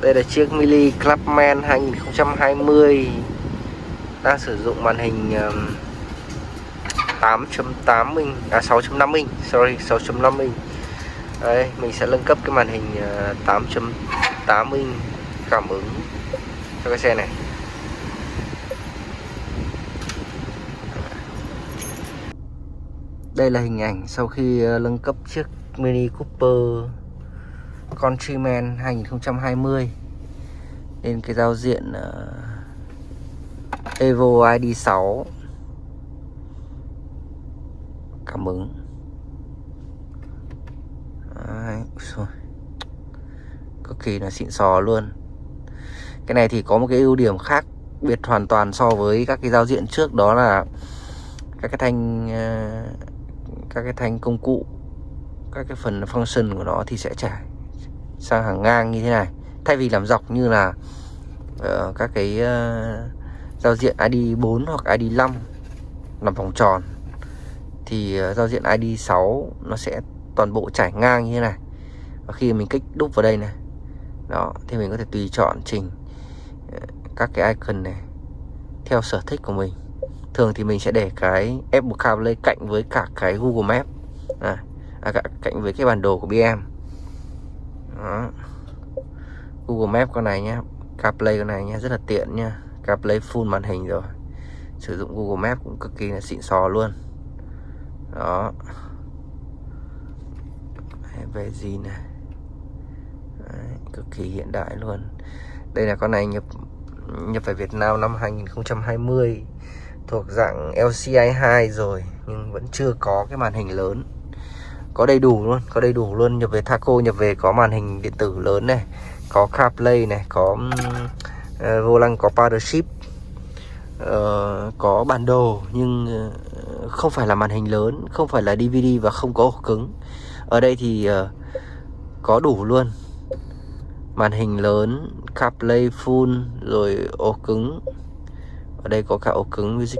Đây là chiếc Mini Clubman 2020 Đang sử dụng màn hình 8.8 inch À 6.5 inch, Sorry 6.5 inch. Đây, mình sẽ nâng cấp cái màn hình ờ, 8.8 inch Cảm ứng Cho cái xe này. Đây là hình ảnh sau khi ờ, nâng cấp chiếc Mini Cooper. Countryman 2020 Lên cái giao diện uh, Evo ID6 Cảm ứng. Đấy, rồi. Cực kỳ là xịn sò luôn. Cái này thì có một cái ưu điểm khác biệt hoàn toàn so với các cái giao diện trước đó là các cái thanh uh, các cái thanh công cụ các cái phần function của nó thì sẽ trải sang hàng ngang như thế này. Thay vì làm dọc như là uh, các cái uh, giao diện ID 4 hoặc ID 5 làm vòng tròn thì uh, giao diện ID 6 nó sẽ toàn bộ trải ngang như thế này. Và khi mình kích đúp vào đây này đó thì mình có thể tùy chọn chỉnh các cái icon này theo sở thích của mình. Thường thì mình sẽ để cái Apple CarPlay cạnh với cả cái Google Maps à, à cạnh với cái bản đồ của BM đó. Google Maps con này nhé CarPlay con này nhé rất là tiện nha CarPlay full màn hình rồi. Sử dụng Google Maps cũng cực kỳ là xịn sò luôn. Đó. Về gì này Đấy, cực kỳ hiện đại luôn. Đây là con này nhập nhập về Việt Nam năm 2020 thuộc dạng LCI 2 rồi nhưng vẫn chưa có cái màn hình lớn có đầy đủ luôn có đầy đủ luôn. Nhập về Thaco nhập về có màn hình điện tử lớn này có CarPlay này có uh, vô lăng có Power Shift uh, ờ, có bản đồ nhưng uh, không phải là màn hình lớn không phải là DVD và không có ổ cứng. Ở đây thì uh, có đủ luôn. Màn hình lớn CarPlay full rồi ổ cứng. Ở đây có cả ổ cứng music